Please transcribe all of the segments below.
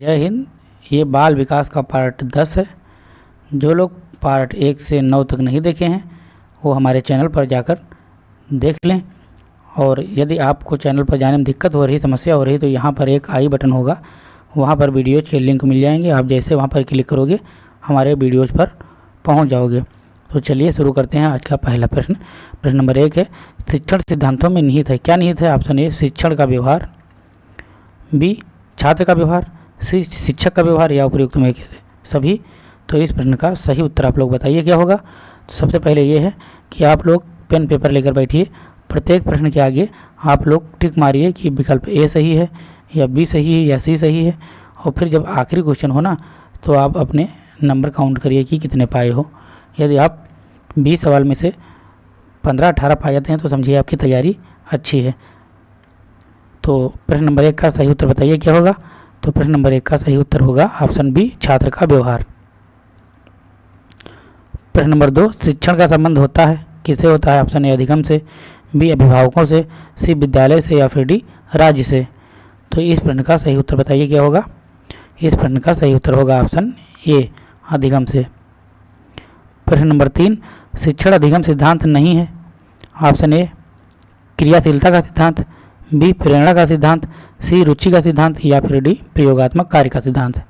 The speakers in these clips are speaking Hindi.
जय हिंद, ये बाल विकास का पार्ट दस है। जो लोग पार्ट एक से नौ तक नहीं देखे हैं, वो हमारे चैनल पर जाकर देख लें। और यदि आपको चैनल पर जाने में दिक्कत हो रही, समस्या हो रही तो यहाँ पर एक आई बटन होगा। वहाँ पर वीडियोज़ के लिंक मिल जाएँगे। आप जैसे वहाँ पर क्लिक करोगे, हमारे वीडियोज़ पर पहुँच जाओगे। तो चलिए शुरू करते हैं आज का पहला प्रश्न। प्रश्न नंबर एक है, शिक्षण सिद्धांतों में निहित है। क्या निहित है? ऑप्शन ए, शिक्षण का व्यवहार। बी, छात्र का व्यवहार। शिक्षक का व्यवहार या उपयुक्त में कैसे? सभी। तो इस प्रश्न का सही उत्तर आप लोग बताइए, क्या होगा? तो सबसे पहले ये है कि आप लोग पेन पेपर लेकर बैठिए। प्रत्येक प्रश्न के आगे आप लोग टिक मारिए कि विकल्प ए सही है या बी सही है या सी सही है। और फिर जब आखिरी क्वेश्चन हो ना तो आप अपने नंबर काउंट करिए कि कितने पाए हो। यदि आप बीस सवाल में से पंद्रह अठारह पा जाते हैं तो समझिए आपकी तैयारी अच्छी है। तो प्रश्न नंबर एक का सही उत्तर बताइए, क्या होगा? तो प्रश्न नंबर एक का सही उत्तर होगा ऑप्शन बी, छात्र का व्यवहार। प्रश्न नंबर दो, शिक्षण का संबंध होता है, किसे होता है? ऑप्शन ए, अधिगम से, बी, अभिभावकों से, सी, विद्यालय से या फिर डी, राज्य से। तो इस प्रश्न का सही उत्तर बताइए, क्या होगा? इस प्रश्न का सही उत्तर होगा ऑप्शन ए, अधिगम से। प्रश्न नंबर तीन, शिक्षण अधिगम सिद्धांत नहीं है। ऑप्शन ए, क्रियाशीलता का सिद्धांत बी प्रेरणा का सिद्धांत, सी रुचि का सिद्धांत या फिर डी प्रयोगात्मक कार्य का सिद्धांत।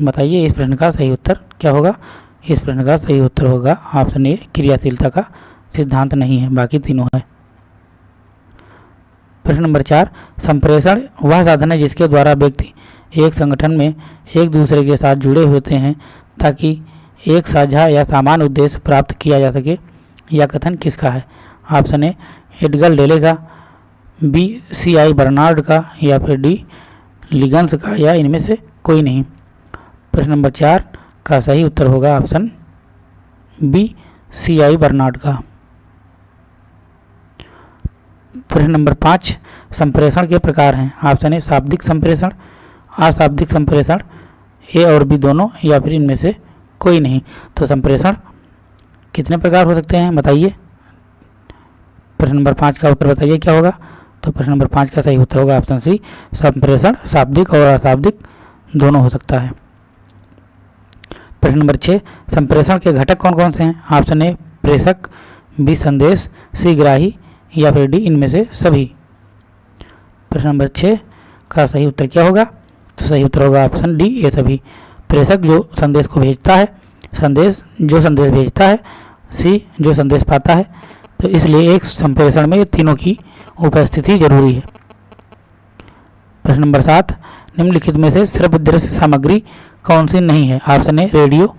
बताइए इस प्रश्न का सही उत्तर क्या होगा? इस प्रश्न का सही उत्तर होगा, ऑप्शन ए, क्रियाशीलता का सिद्धांत नहीं है, बाकी तीनों है। प्रश्न नंबर चार, संप्रेषण वह साधन है जिसके द्वारा व्यक्ति एक संगठन में एक दूसरे के साथ जुड़े होते हैं ताकि एक साझा या सामान उद्देश्य प्राप्त किया जा सके यह कथन किसका है? ऑप्शन ए, एडगल डेले का बी, सी, आई बर्नार्ड का या फिर डी लिगन्स का या इनमें से कोई नहीं। प्रश्न नंबर चार, का सही उत्तर होगा option B, C, I Barnard का। प्रश्न नंबर पाँच, संप्रेषण के प्रकार हैं। ऑप्शन ए, शाब्दिक संप्रेषण, अशाब्दिक संप्रेषण, ए और बी दोनों या फिर इनमें से कोई नहीं। तो संप्रेषण कितने प्रकार हो सकते हैं, बताइए। प्रश्न नंबर पाँच का उत्तर बताइए, क्या होगा? तो प्रश्न नंबर पाँच का सही उत्तर होगा ऑप्शन सी, संप्रेषण, शाब्दिक और अशाब्दिक दोनों हो सकता है। प्रश्न नंबर छः, संप्रेषण के घटक कौन कौन से हैं? ऑप्शन ए, प्रेषक, बी, संदेश, सी, ग्राही या फिर डी, इनमें से सभी। प्रश्न नंबर छः का सही उत्तर क्या होगा? तो सही उत्तर होगा ऑप्शन डी, ये सभी। प्रेषक जो संदेश को भेजता है, संदेश जो संदेश भेजता है, सी, जो संदेश पाता है तो इसलिए एक संप्रेषण में तीनों की उपस्थिति ज़रूरी है। प्रश्न नंबर सात, निम्नलिखित में से श्रव्य दृश्य सामग्री कौन सी नहीं है? ऑप्शन ए, रेडियो,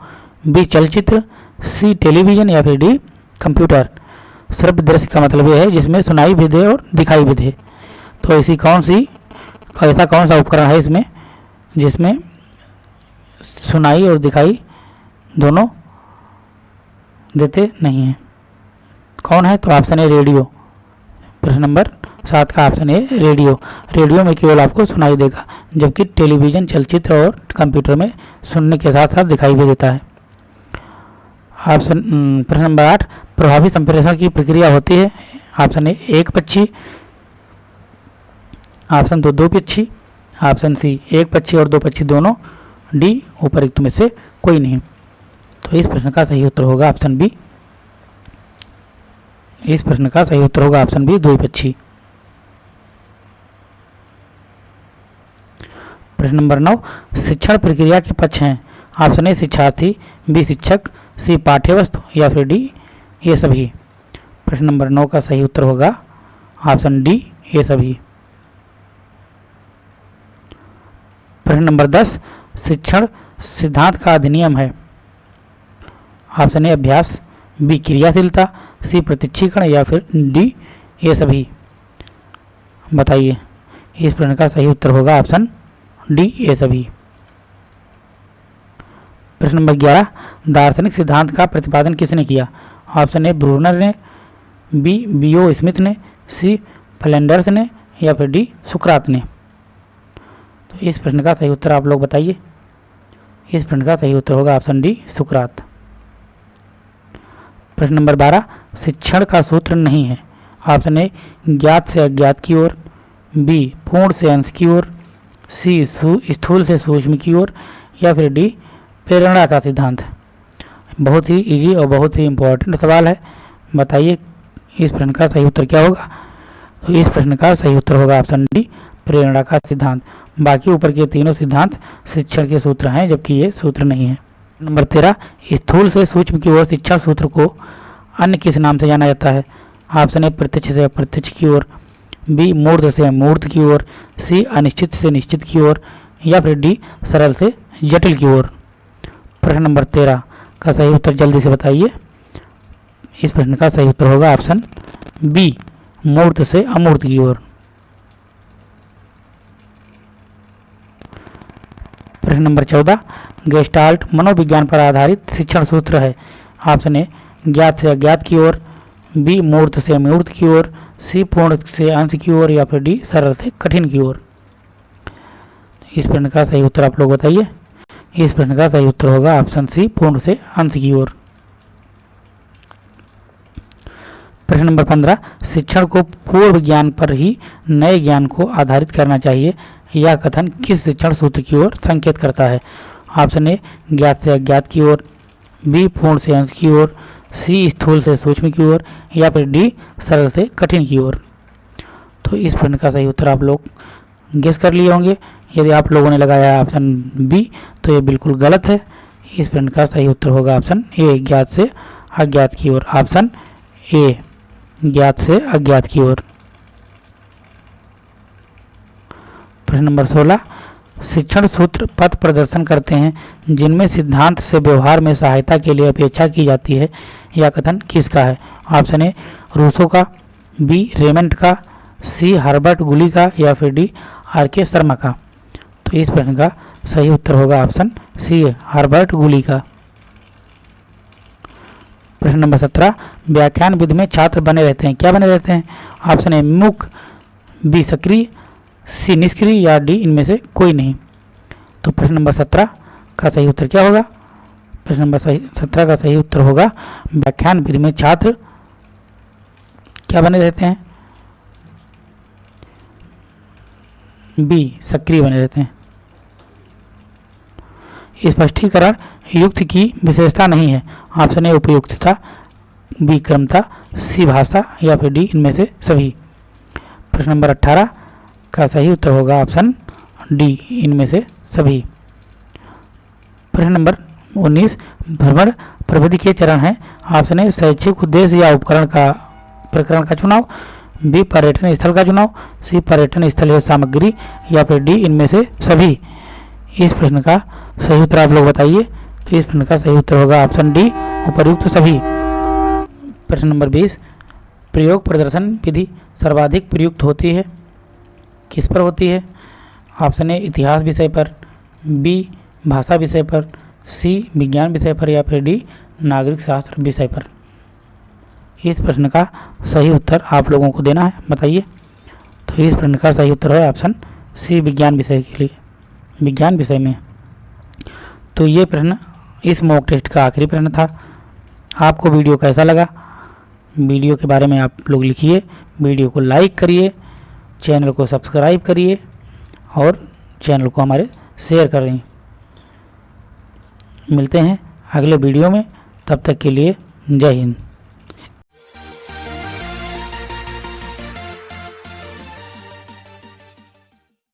बी, चलचित्र, सी, टेलीविज़न या फिर डी, कंप्यूटर। श्रव्य दृश्य का मतलब यह है जिसमें सुनाई भी दे और दिखाई भी दे। तो ऐसी कौन सी, ऐसा कौन सा उपकरण है इसमें जिसमें सुनाई और दिखाई दोनों देते नहीं हैं? कौन है? तो ऑप्शन है रेडियो प्रश्न नंबर सात का ऑप्शन है रेडियो रेडियो में केवल आपको सुनाई देगा, जबकि टेलीविज़न चलचित्र और कंप्यूटर में सुनने के साथ साथ दिखाई भी देता है। ऑप्शन प्रश्न नंबर आठ, प्रभावी संप्रेषण की प्रक्रिया होती है। ऑप्शन ए एक पक्षी. ऑप्शन दो दो पक्षी. ऑप्शन सी एक पक्षी और दो पक्षी दोनों. डी उपरयुक्त में से कोई नहीं। तो इस प्रश्न का सही उत्तर होगा ऑप्शन बी इस प्रश्न का सही उत्तर होगा ऑप्शन बी, दो पक्षी। प्रश्न नंबर नौ, शिक्षण प्रक्रिया के पक्ष हैं। ऑप्शन ए, शिक्षार्थी, बी, शिक्षक, सी, पाठ्यवस्तु, या फिर डी, ये सभी। प्रश्न नंबर नौ का सही उत्तर होगा ऑप्शन डी, ये सभी। प्रश्न नंबर दस, शिक्षण सिद्धांत का अधिनियम है। ऑप्शन ए, अभ्यास, बी, क्रियाशीलता सी प्रतीक्षीकरण या फिर डी, ये सभी। बताइए, इस प्रश्न का सही उत्तर होगा ऑप्शन डी, ये सभी। प्रश्न नंबर ग्यारह, दार्शनिक सिद्धांत का प्रतिपादन किसने किया? ऑप्शन ए, ब्रूनर ने, बी, बीओ स्मिथ ने, सी, फ्लेंडर्स ने, या फिर डी, सुकरात ने। तो इस प्रश्न का सही उत्तर आप लोग बताइए। इस प्रश्न का सही उत्तर होगा ऑप्शन डी, सुकरात। प्रश्न नंबर बारह, शिक्षण का सूत्र नहीं है। ऑप्शन ए ज्ञात से अज्ञात की ओर बी पूर्ण से अंश की ओर सी, स्थूल से सूक्ष्म की ओर, या फिर डी प्रेरणा का सिद्धांत। बहुत ही इजी और बहुत ही इम्पोर्टेंट सवाल है। बताइए, इस प्रश्न का सही उत्तर क्या होगा? तो इस प्रश्न का सही उत्तर होगा ऑप्शन डी प्रेरणा का सिद्धांत। बाकी ऊपर के तीनों सिद्धांत शिक्षण के सूत्र हैं, जबकि ये सूत्र नहीं है। नंबर तेरह स्थूल से सूक्ष्म की ओर शिक्षण सूत्र को अन्य किस नाम से जाना जाता है? ऑप्शन ए, प्रत्यक्ष से अप्रत्यक्ष की ओर, बी, मूर्त से मूर्त की ओर, सी, अनिश्चित से निश्चित की ओर, या फिर डी, सरल से जटिल की ओर। प्रश्न नंबर तेरह का सही उत्तर जल्दी से बताइए। इस प्रश्न का सही उत्तर होगा ऑप्शन बी, मूर्त से अमूर्त की ओर। प्रश्न नंबर चौदह गेस्टाल्ट मनोविज्ञान पर आधारित शिक्षण सूत्र है। ऑप्शन ए ज्ञात से अज्ञात की ओर बी मूर्त से मूर्त की ओर सी पूर्ण से अंश की ओर या फिर डी सरल से कठिन की ओर। इस प्रश्न का सही उत्तर आप लोग बताइए। इस प्रश्न का सही उत्तर होगा ऑप्शन सी पूर्ण से अंश की ओर। प्रश्न नंबर पंद्रह, शिक्षण को पूर्व ज्ञान पर ही नए ज्ञान को आधारित करना चाहिए। यह कथन किस शिक्षण सूत्र की ओर संकेत करता है? ऑप्शन ए ज्ञात से अज्ञात की ओर, बी पूर्ण से अंश की ओर, सी स्थूल से सूक्ष्म की ओर, या फिर डी सरल से कठिन की ओर। तो इस प्रश्न का सही उत्तर आप लोग गेस कर लिए होंगे। यदि आप लोगों ने लगाया ऑप्शन बी तो ये बिल्कुल गलत है। इस प्रश्न का सही उत्तर होगा ऑप्शन ए, ज्ञात से अज्ञात की ओर। ऑप्शन ए, ज्ञात से अज्ञात की ओर। प्रश्न नंबर सोलह शिक्षण सूत्र पथ प्रदर्शन करते हैं, जिनमें सिद्धांत से व्यवहार में सहायता के लिए अपेक्षा की जाती है। यह कथन किसका है? ऑप्शन ए, रूसो का, बी रेमेंट का, सी, हर्बर्ट गुली का, या फिर डी, आर के शर्मा का। तो इस प्रश्न का सही उत्तर होगा ऑप्शन सी, हर्बर्ट गुली का। प्रश्न नंबर सत्रह, व्याख्यान विधि में छात्र बने रहते हैं। क्या बने रहते हैं? ऑप्शन ए, मुख, बी, सक्रिय सी निष्क्रिय या डी इनमें से कोई नहीं। तो प्रश्न नंबर सत्रह का सही उत्तर क्या होगा? प्रश्न नंबर सत्रह का सही उत्तर होगा, व्याख्यान विधि में छात्र। क्या बने रहते हैं? बी, सक्रिय बने रहते हैं। स्पष्टीकरण, युक्त की विशेषता नहीं है। ऑप्शन ए उपयुक्तता बी क्रमता सी, भाषा या फिर डी, इनमें से सभी। प्रश्न नंबर अट्ठारह का सही उत्तर होगा ऑप्शन डी, इनमें से सभी। प्रश्न नंबर उन्नीस, भ्रमण प्रविधि के चरण है। ऑप्शन ए, शैक्षिक उद्देश्य या उपकरण का, प्रकरण का चुनाव। बी, पर्यटन स्थल का चुनाव। सी, पर्यटन स्थल या सामग्री। या फिर डी, इनमें से सभी। इस प्रश्न का सही उत्तर आप लोग बताइए। तो इस प्रश्न का सही उत्तर होगा ऑप्शन डी उपयुक्त सभी। प्रश्न नंबर बीस, प्रयोग प्रदर्शन विधि सर्वाधिक प्रयुक्त होती है। किस पर होती है? ऑप्शन ए, इतिहास विषय पर, बी, भाषा विषय पर, सी, विज्ञान विषय पर, या फिर डी, नागरिक शास्त्र विषय पर। इस प्रश्न का सही उत्तर आप लोगों को देना है, बताइए। तो इस प्रश्न का सही उत्तर है ऑप्शन सी, विज्ञान विषय के लिए। विज्ञान विषय में। तो ये प्रश्न इस मॉक टेस्ट का आखिरी प्रश्न था। आपको वीडियो कैसा लगा? वीडियो के बारे में आप लोग लिखिए, वीडियो को लाइक करिए चैनल को सब्सक्राइब करिए और चैनल को हमारे शेयर करें। मिलते हैं अगले वीडियो में, तब तक के लिए जय हिंद।